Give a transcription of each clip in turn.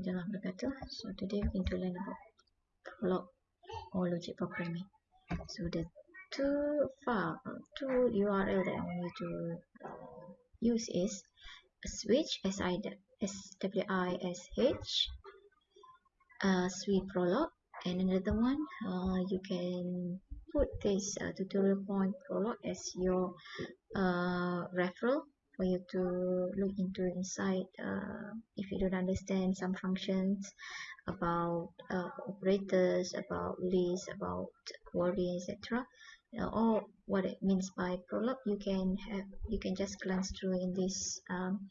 Assalamualaikum wabarakatuh. So today we're going to learn about Prolog or logic programming. So the two file, two URL that I want you to uh, use is SWISH s i s w i s h uh, sweet Prolog, and another one uh, you can put this uh, tutorial point Prolog as your uh, referral for you to look into inside uh, if you don't understand some functions about uh, operators about lists about query etc uh, or what it means by Prolog you can have you can just glance through in this um,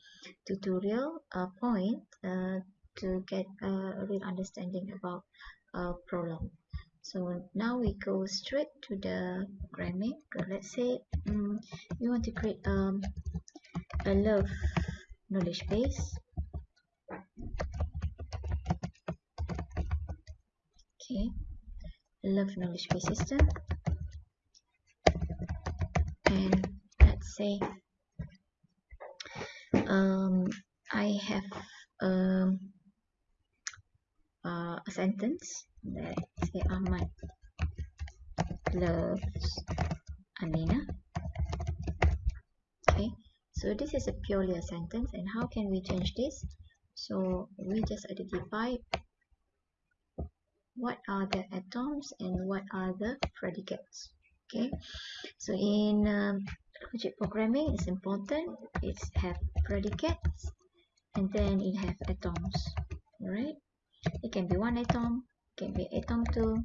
tutorial uh, point uh, to get a real understanding about uh, Prolog. So now we go straight to the programming let's say um, you want to create um, I love knowledge base. Okay. I love knowledge base system. And let's say um, I have um, uh, a sentence that say Ahmad loves Amina so this is a purely a sentence and how can we change this? So we just identify what are the atoms and what are the predicates okay? So in um, logic programming it's important. It's have predicates and then it have atoms all right it can be one atom can be atom two.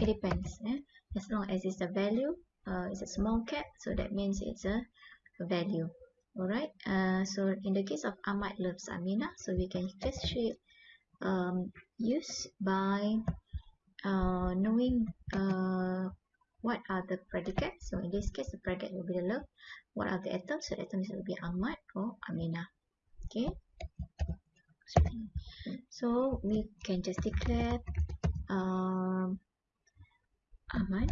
It depends eh? as long as it's a value uh, it's a small cap so that means it's a value. Alright uh, so in the case of Ahmad loves Amina so we can just um, use by uh, knowing uh, what are the predicates so in this case the predicate will be the love. What are the atoms? So the atoms will be Ahmad or Amina okay? So we can just declare um, Ahmad.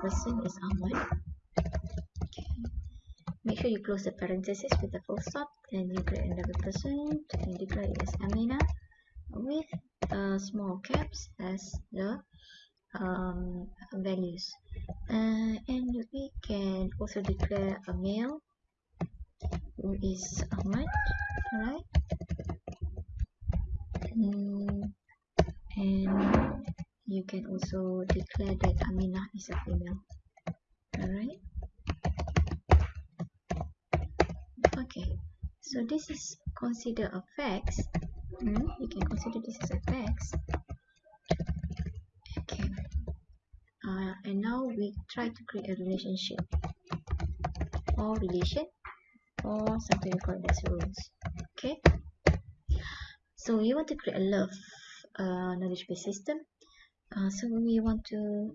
Person is Ahmad sure you close the parenthesis with a full stop and you create another person and declare as Amina with uh, small caps as the um, values. Uh, and we can also declare a male who is Ahmad alright mm, and you can also declare that Amina is a female alright okay so this is considered a fact hmm? you can consider this as a fact okay. Uh, and now we try to create a relationship. Or relation. Or something we call as rules. Okay. So we want to create a love uh, knowledge based system. Uh, so we want to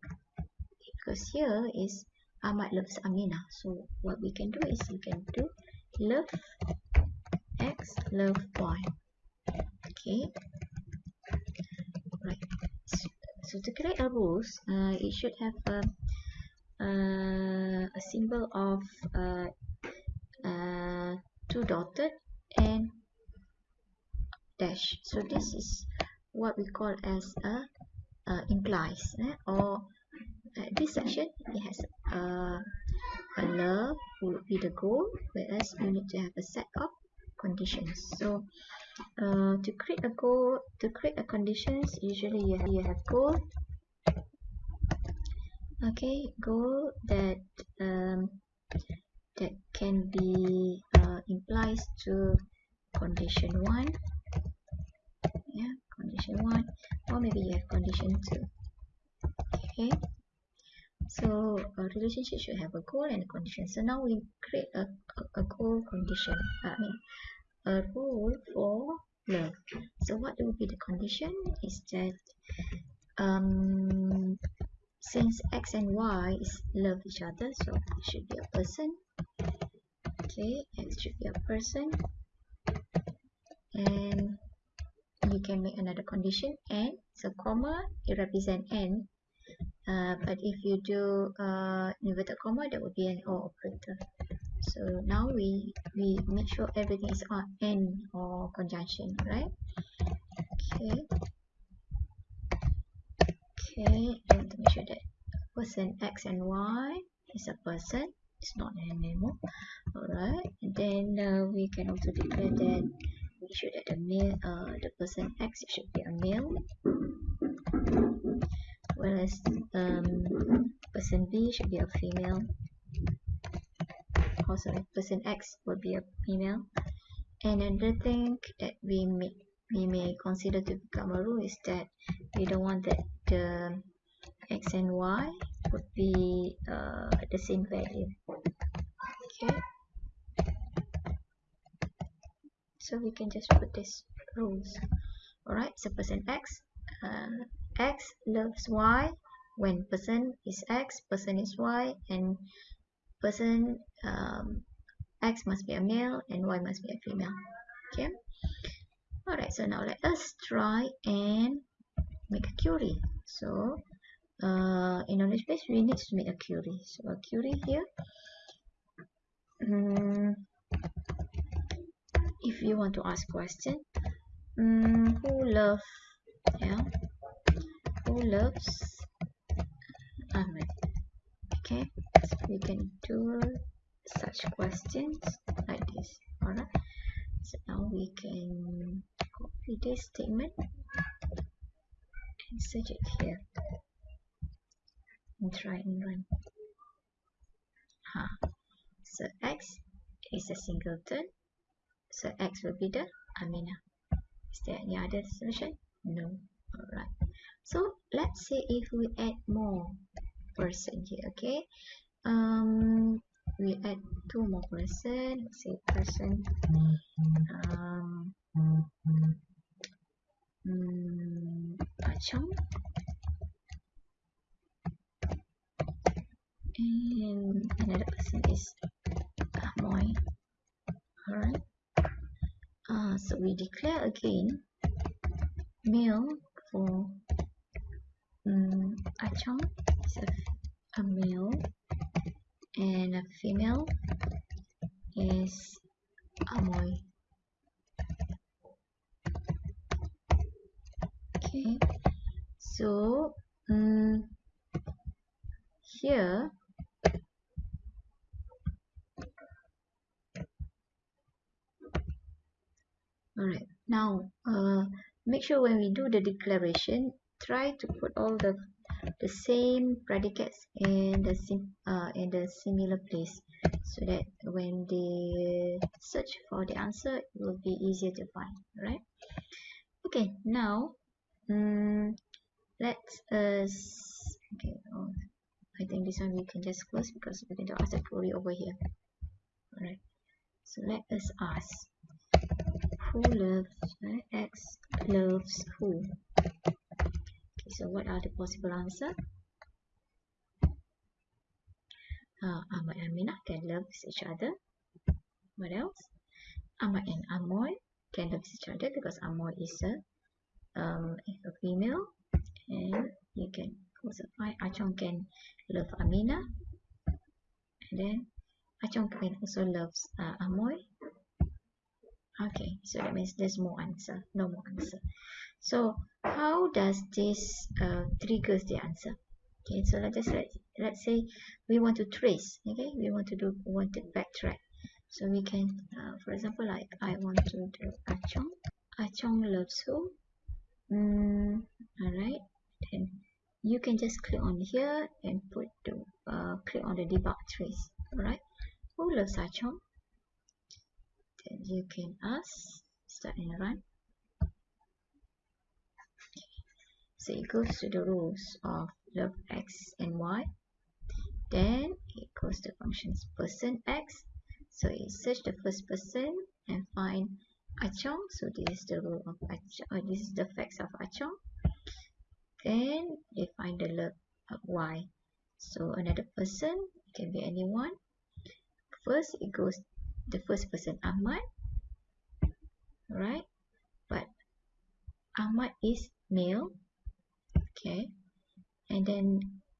because here is Ahmad loves Amina. So what we can do is we can do love x love y. Okay. Right. So, so to create a rules uh, it should have a, uh, a symbol of uh, uh, two dotted and dash. So this is what we call as a uh, implies eh? or uh, this section it has a a love would be the goal whereas you need to have a set of conditions. So uh, to create a goal to create a conditions usually you have, you have goal. Okay goal that um, that can be uh, implies to condition 1 yeah condition 1 or maybe you have condition 2 okay. So a relationship should have a goal and a condition. So now we create a, a, a goal condition. I mean a rule for love so what will be the condition is that um, since x and y is love each other so it should be a person. Okay x should be a person. And you can make another condition and so comma it represent n. Uh, but if you do uh, inverted comma that would be an or operator so now we we make sure everything is on n or conjunction right? Okay. Okay and to make sure that person x and y is a person it's not an animal. Alright and then uh, we can also declare that we should that the male uh, the person x should be a male. Whereas um, person b should be a female also person x will be a female. And another thing that we may we may consider to become a rule is that we don't want that the x and y would be uh, the same value. Okay. So we can just put this rules. Alright so person x uh, x loves y when person is x person is y and person um, x must be a male and y must be a female. Okay? Alright so now let us try and make a query so uh, in knowledge base we need to make a query so a query here. Um, if you want to ask question um, who love yeah who loves Ahmad okay we can do such questions like this. Alright. So now we can copy this statement. And search it here. And try and run. Huh. so x is a singleton so x will be the Amina is there any other solution? No. Alright. So let's say if we add more person here okay um we add two more person let's say person. Um um, Achong. And another person is Amoy alright. Uh, so we declare again male for um, Achong is a, a male and a female is Amoy. Okay so um, here alright now uh, make sure when we do the declaration try to put all the the same predicates in the sim uh, in the similar place so that when they search for the answer it will be easier to find right okay now um, let's us okay oh, I think this one we can just close because going to ask the query over here alright? So let us ask who loves uh, x loves who okay so what are the possible answer? Uh, Ahmad and Amina can love each other. What else? Ahmad and Amoy can love each other because Amoy is a um, a female. And you can also find Achong can love Amina and then Achong can also loves uh, Amoy. Okay so that means there's more answer no more answer. So how does this uh, triggers the answer? Okay so let's just let, let's say we want to trace okay? We want to do want to backtrack. So we can uh, for example like I want to do Achong. Achong loves who? Mm, alright. Then you can just click on here and put the uh, click on the debug trace alright? Who loves Achong? Then you can ask start and run so it goes to the rules of love x and y. Then it goes to functions person x. So it search the first person and find Achong. So this is the rule of Achong uh, this is the facts of Achong. Then they find the love of y. So another person can be anyone. First it goes the first person Ahmad. Right but Ahmad is male okay and then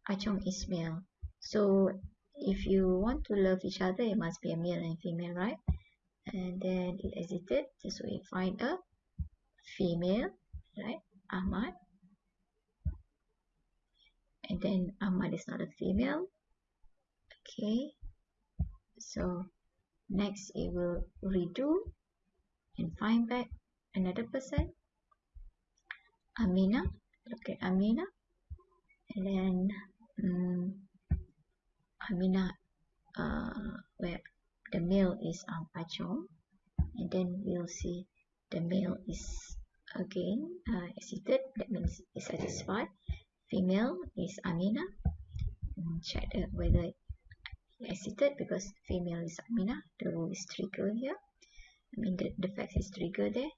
Achong is male. So if you want to love each other it must be a male and female right? And then it exited so we find a female right? Ahmad. And then Ahmad is not a female. Okay. So next it will redo and find back another person. Amina look at Amina? And then um, Amina uh, where the male is um, Achong and then we'll see the male is again uh, exited that means it's satisfied. Female is Amina. And check uh, whether exited because female is Amina. The rule is trigger here. I mean the, the fact is trigger there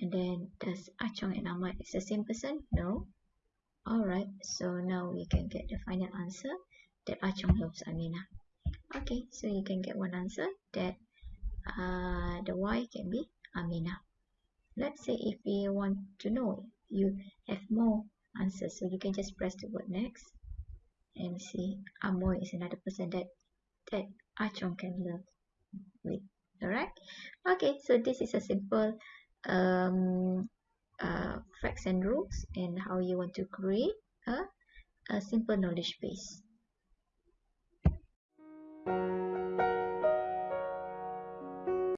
and then does ah Achong and Ahmad is the same person? No? Alright so now we can get the final answer that ah Achong loves Amina okay so you can get one answer that uh, the Y can be Amina let's say if we want to know you have more answers so you can just press the word next and see ah Amoy is another person that that Achong can love with. Alright? Okay so this is a simple um, uh, facts and rules and how you want to create a, a simple knowledge base